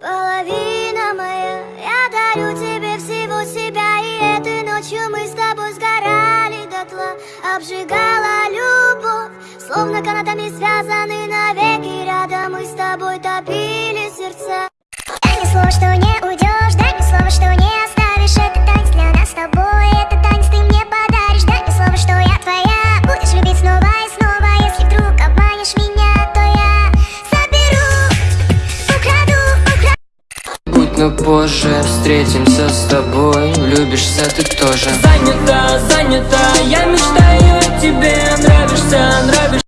Половина моя, я дарю тебе всего себя И этой ночью мы с тобой сгорали дотла. Обжигала любовь, словно канатами связаны навеки. Рядом мы с тобой топили сердца. Мне слово, что не уйдешь, позже встретимся с тобой. Влюбишься ты тоже. Занята, занята, я мечтаю о тебе. Нравишься, нравишься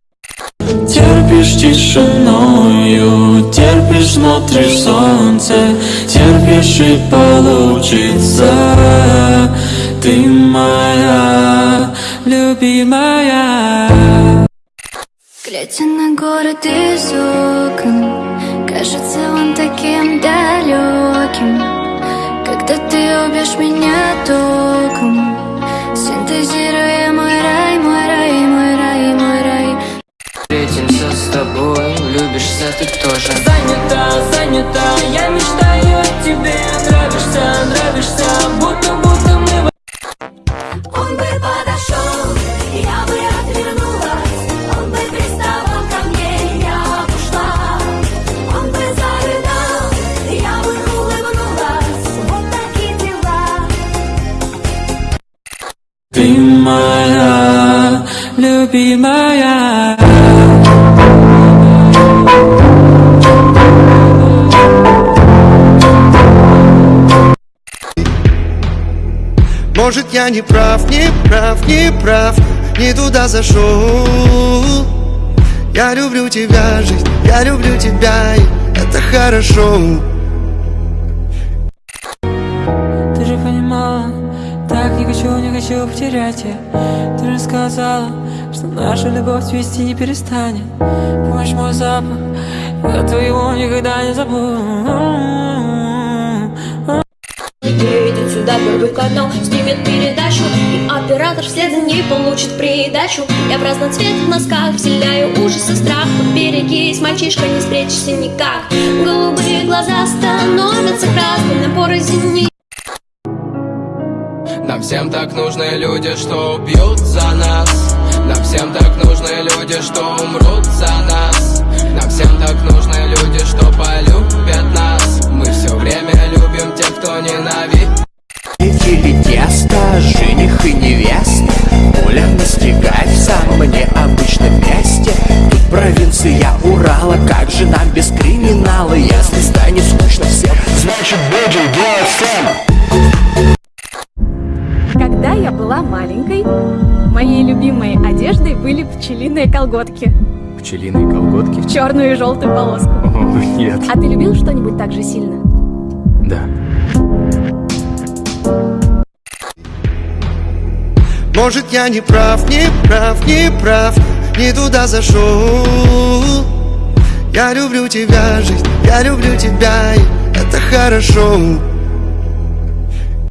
Терпишь тишиною, терпишь, смотришь солнце Терпишь и получится. Ты моя, любимая. Глядя на город из окон Кажется он таким далеким Когда ты убьешь меня током Синтезируя Ты моя, любимая. Может я не прав, не прав, не прав Не туда зашел. Я люблю тебя, жизнь, я люблю тебя И это хорошо хочу, не хочу потерять. Тебя Ты же сказала, что наша любовь цвести не перестанет. Помнишь мой запах, я твоего никогда не забуду. Едет сюда первый канал, снимет передачу И оператор вслед за ней получит придачу. Я в разноцветных носках вселяю ужас и страх. Берегись, мальчишка, не спрячешься никак. Голубые глаза становятся красными на порозине Нам всем так нужны люди, что убьют за нас. Нам всем так нужны люди, что умрут за нас. Нам всем так нужны люди, что полюбят нас. Мы все время любим тех, кто ненавидит. Или тесто, жених и невеста. Оля настигает в самом необычном месте. Тут провинция Урала, как же нам без криминала? Если станет скучно всем, значит будем делать Когда я была маленькой, моей любимой одеждой были пчелиные колготки. Пчелиные колготки? в черную и желтую полоску. О, нет. А ты любил что-нибудь так же сильно? Да. Может я не прав, не прав, не прав. Не туда зашел Я люблю тебя, жизнь, я люблю тебя И это хорошо